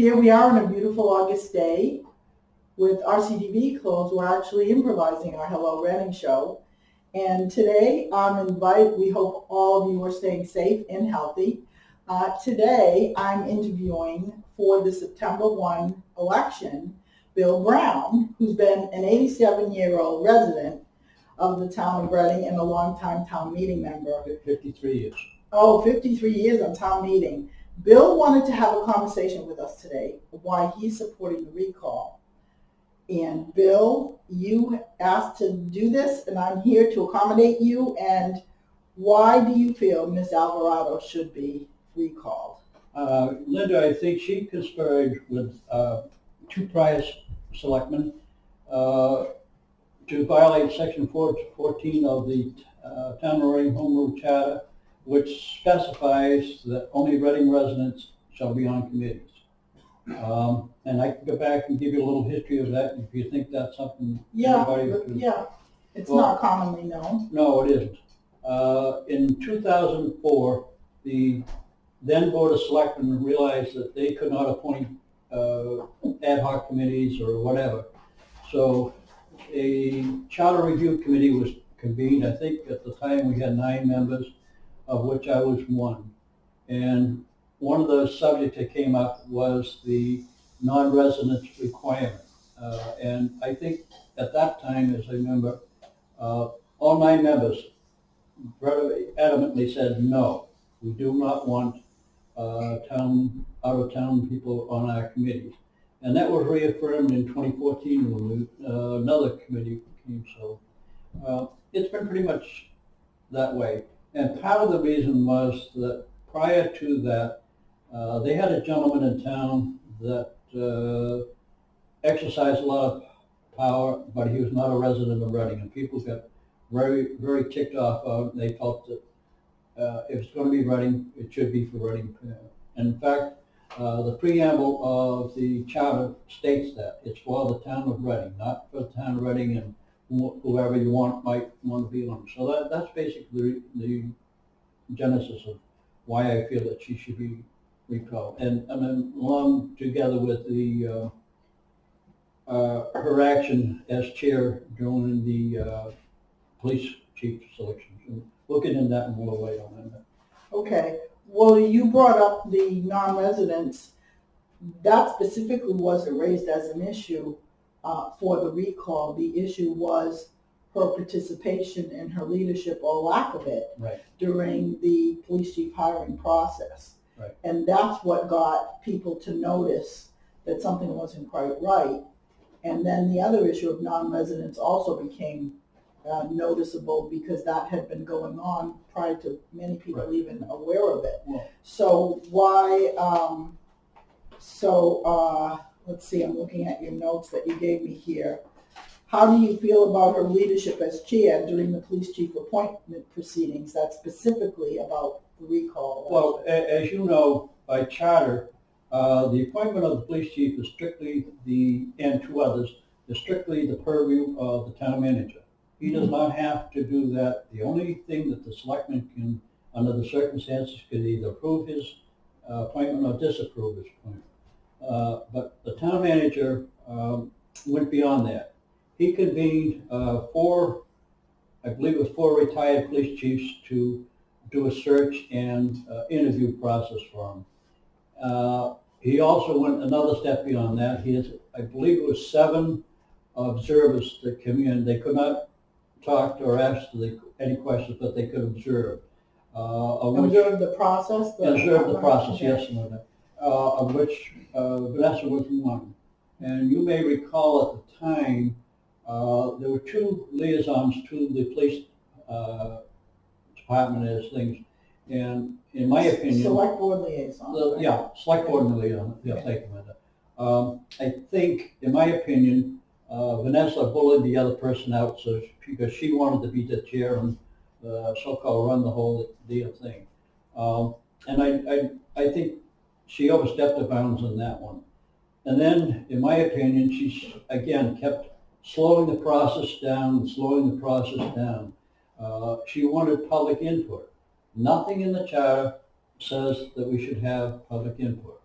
Here we are on a beautiful August day with RCTV closed. We're actually improvising our Hello Reading show. And today I'm invited, we hope all of you are staying safe and healthy. Uh, today I'm interviewing for the September 1 election, Bill Brown, who's been an 87-year-old resident of the town of Reading and a longtime town meeting member. Fifty-three years. Oh, 53 years on town meeting. Bill wanted to have a conversation with us today why he's supporting the recall. And Bill, you asked to do this, and I'm here to accommodate you. And why do you feel Ms. Alvarado should be recalled? Uh, Linda, I think she conspired with uh, two prior selectmen uh, to violate section 4 14 of the uh, Town of Home Rule Charter, which specifies that only Reading residents shall be on committees. Um, And I can go back and give you a little history of that if you think that's something Yeah, everybody but- could yeah, it's Well- not commonly known. No, it isn't. Uh, In 2004, the then Board of Selectmen realized that they could not appoint uh, ad hoc committees or whatever. So a charter review committee was convened. I think at the time we had nine members, of which I was one. And one of the subjects that came up was the non-residence requirement. Uh, And I think at that time, as I remember, uh, all nine members adamantly said, no, we do not want uh, town, out-of-town people on our committees. And that was reaffirmed in 2014 when we, uh, another committee came, so uh, it's been pretty much that way. And part of the reason was that prior to that, uh, they had a gentleman in town that uh, exercised a lot of power, but he was not a resident of Reading, and people got very, very ticked off. Uh, they felt that uh, if it's going to be Reading, it should be for Reading. And in fact, uh, the preamble of the charter states that it's for the town of Reading, not for the town of Reading and whoever you want might want to be on. So that, that's basically the genesis of why I feel that she should be recalled. And, and then along together with the, uh, uh, her action as chair during the, uh, police chief selection. We'll get into that more later on. Okay, well, you brought up the non-residents. That specifically wasn't raised as an issue uh, for the recall. The issue was her participation and her leadership or lack of it Right. during the police chief hiring process. Right. And that's what got people to notice that something wasn't quite right. And then the other issue of non-residents also became uh, noticeable because that had been going on prior to many people Right. even aware of it. Well- So why, um, so, uh, let's see, I'm looking at your notes that you gave me here. How do you feel about her leadership as chair during the police chief appointment proceedings? That's specifically about the recall. Well, as you know, by charter, uh, the appointment of the police chief is strictly the, and two others, is strictly the purview of the town manager. He does not have to do that. The only thing that the selectman can, under the circumstances, can either approve his uh, appointment or disapprove his appointment. Uh, But the town manager um, went beyond that. He convened uh, four, I believe it was four retired police chiefs to do a search and uh, interview process for him. Uh, He also went another step beyond that. He has, I believe it was seven observers that came in. They could not talk or ask the- any questions, but they could observe. uh, Observe the process? Observe the process, yes, uh, of which uh, Vanessa was one. And you may recall at the time, uh, there were two liaisons to the police uh, department as things. And in my opinion. Select board liaison. The- right? Yeah, select board and liaison, yeah, thank you, Linda. Um, I think, in my opinion, uh, Vanessa bullied the other person out, so, she- because she wanted to be the chair and, uh, so-called run the whole deal thing. Um, and I, I, I think she overstepped the bounds on that one. And then, in my opinion, she again, kept slowing the process down, slowing the process down. Uh, she wanted public input. Nothing in the charter says that we should have public input.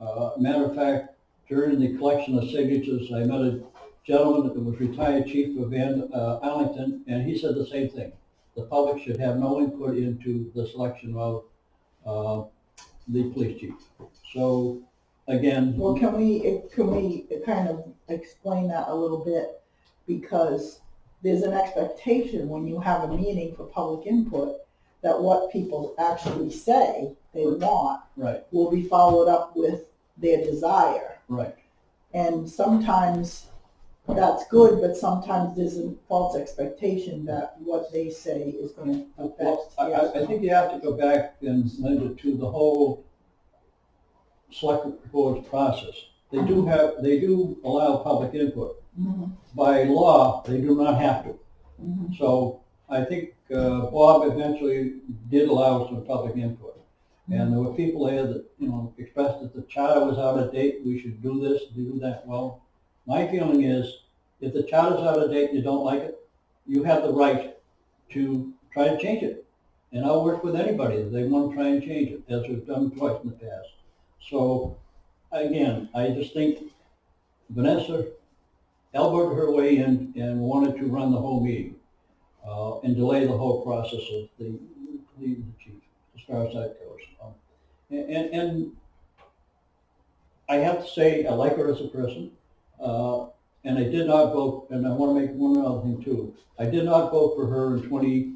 Uh, matter of fact, during the collection of signatures, I met a gentleman that was retired chief of Van, uh, Arlington, and he said the same thing. The public should have no input into the selection of, uh, the police chief. So, again, Well, can we, can we kind of explain that a little bit? Because there's an expectation when you have a meeting for public input, that what people actually say they want right, will be followed up with their desire. right. And sometimes that's good, but sometimes there's a false expectation that what they say is gonna Well, affect. I, I, I think you have to go back and Linda to the whole select board's process. They do have, they do allow public input. Mhm, By law, they do not have to. mhm. So I think, uh, Bob eventually did allow some public input. And there were people there that, you know, expressed that the charter was out of date, we should do this, do that. Well, my feeling is, if the charter's out of date and you don't like it, you have the right to try to change it. And I'll work with anybody if they want to try and change it, as we've done twice in the past. So, again, I just think Vanessa elbowed her way in and wanted to run the whole meeting, uh, and delay the whole process of the, the chief, as far as that goes. Um, And, and, and I have to say, I like her as a person, uh, and I did not vote, and I want to make one other thing too. I did not vote for her in twenty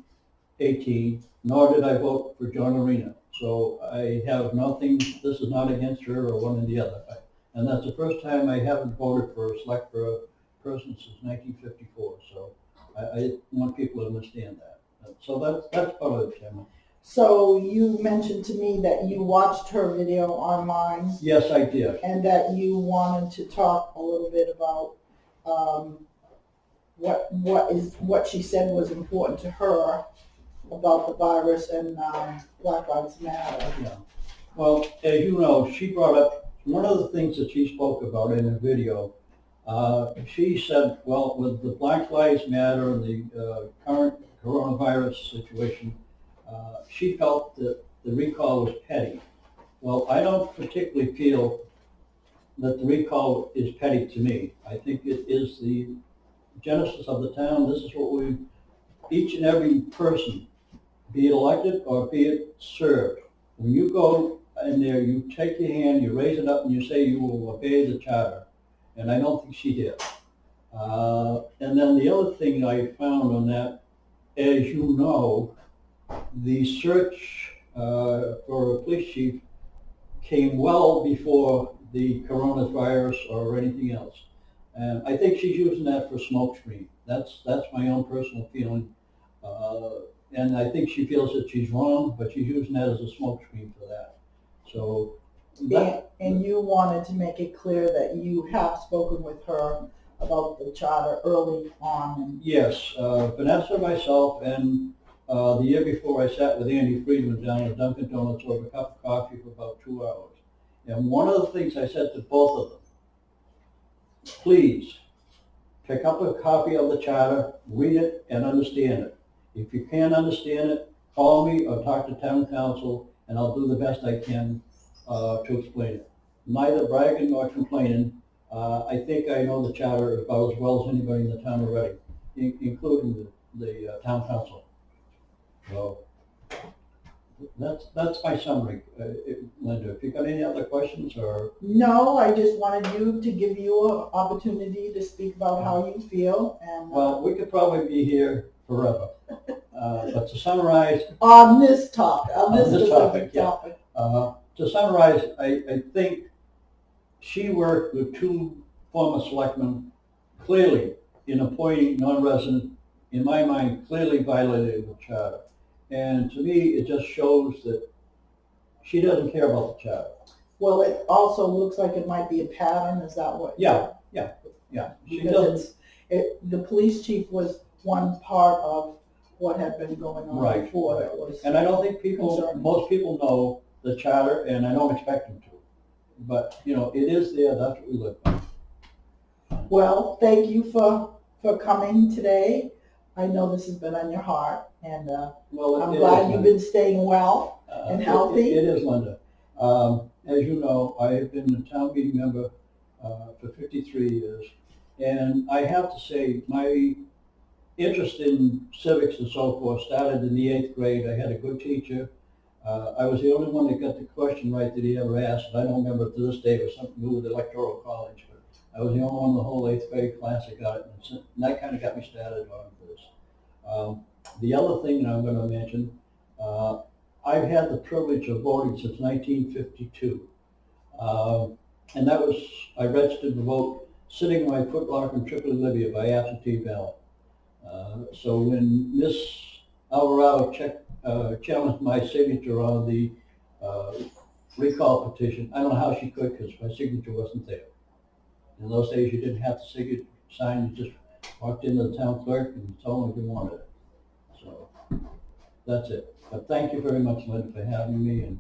eighteen, nor did I vote for John Arena. So I have nothing, this is not against her or one or the other. I- And that's the first time I haven't voted for a select for a person since nineteen fifty-four, so I, I want people to understand that. So that's, that's part of it, Chairman. So you mentioned to me that you watched her video online Yes, I did. and that you wanted to talk a little bit about, um, what, what is, what she said was important to her about the virus and, um, Black Lives Matter. Yeah. Well, as you know, she brought up, one of the things that she spoke about in the video, uh, she said, well, with the Black Lives Matter and the, uh, current coronavirus situation, uh, she felt that the recall was petty. Well, I don't particularly feel that the recall is petty to me. I think it is the genesis of the town. This is what we, each and every person, be it elected or be it served, when you go in there, you take your hand, you raise it up, and you say you will obey the charter. And I don't think she did. Uh, and then the other thing I found on that, as you know, the search uh, for a police chief came well before the coronavirus or anything else. And I think she's using that for smokescreen. That's, that's my own personal feeling. Uh, and I think she feels that she's wrong, but she's using that as a smokescreen for that. So, that, And, and you wanted to make it clear that you have spoken with her about the charter early on and yes, uh, Vanessa, myself, and uh, the year before, I sat with Andy Friedman down at Dunkin' Donuts over a cup of coffee for about two hours. And one of the things I said to both of them, please, pick up a copy of the charter, read it, and understand it. If you can't understand it, call me or talk to town counsel, and I'll do the best I can uh, to explain it. Neither bragging nor complaining. Uh, I think I know the charter about as well as anybody in the town already, in- including the, the uh, town counsel. So that's, that's my summary. Uh, it- Linda, if you got any other questions or, No, I just wanted you to give you an opportunity to speak about how you feel and uh, well, we could probably be here forever. Uh, But to summarize, on this topic, on this this specific topic, yeah. topic. Uh, To summarize, I, I think she worked with two former selectmen clearly in appointing non-resident, in my mind, clearly violated the charter. And to me, it just shows that she doesn't care about the charter. Well, it also looks like it might be a pattern, is that what? Yeah, yeah, yeah. She it's, it, the police chief was one part of what had been going on Right, before right. was. and I don't think people, Concerning. most people know the charter, and I don't expect them to. But, you know, it is there, that's what we live by. Well, thank you for, for coming today. I know this has been on your heart and, uh, Well, it- I'm it glad is, you've been staying well. Uh, and it- healthy. It is, Linda. Um, as you know, I have been a town meeting member uh, for 53 years. And I have to say, my interest in civics and so forth started in the eighth grade. I had a good teacher. Uh, I was the only one that got the question right that he ever asked. And I don't remember to this day, it was something to do with electoral college. But I was the only one in the whole eighth grade class that got it. And so- and that kind of got me started on this. Um, the other thing that I'm going to mention, uh, I've had the privilege of voting since 1952. Um, and that was, I registered to vote sitting in my footlocker in Tripoli, Libya by absentee ballot. Uh, so when Miss Alvarado checked, uh, challenged my signature on the, uh, recall petition, I don't know how she could because my signature wasn't there. In those days, you didn't have to sign, you just walked into the town clerk and told them if you wanted it. So, that's it. But thank you very much, Linda, for having me, and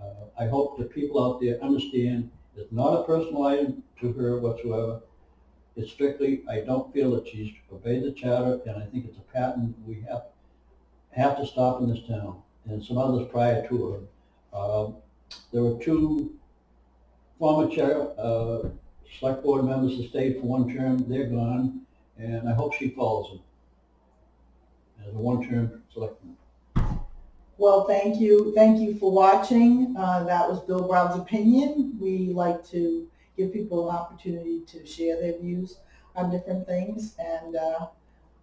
uh, I hope the people out there understand it's not a personal item to her whatsoever. It's strictly, I don't feel that she's obeyed the charter, and I think it's a pattern we have, have to stop in this town, and some others prior to her. Um, There were two former chair, uh, select board members that stayed for one term, they're gone, and I hope she follows them. As a one-term selectman. Well, thank you, thank you for watching. Uh, that was Bill Brown's opinion. We like to give people an opportunity to share their views on different things, and, uh,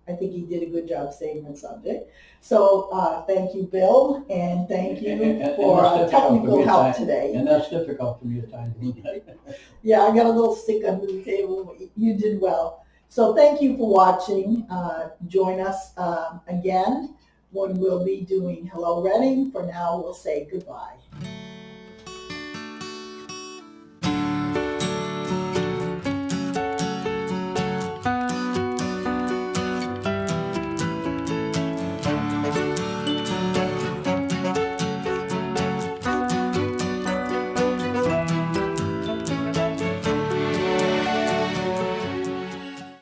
I think he did a good job stating the subject. So, uh, thank you, Bill, and thank And- and- you and for uh, technical help today. And that's difficult for me at times. Yeah, I got a little stick under the table. You did well. So thank you for watching. Uh, join us um, again when we'll be doing Hello Reading. For now, we'll say goodbye.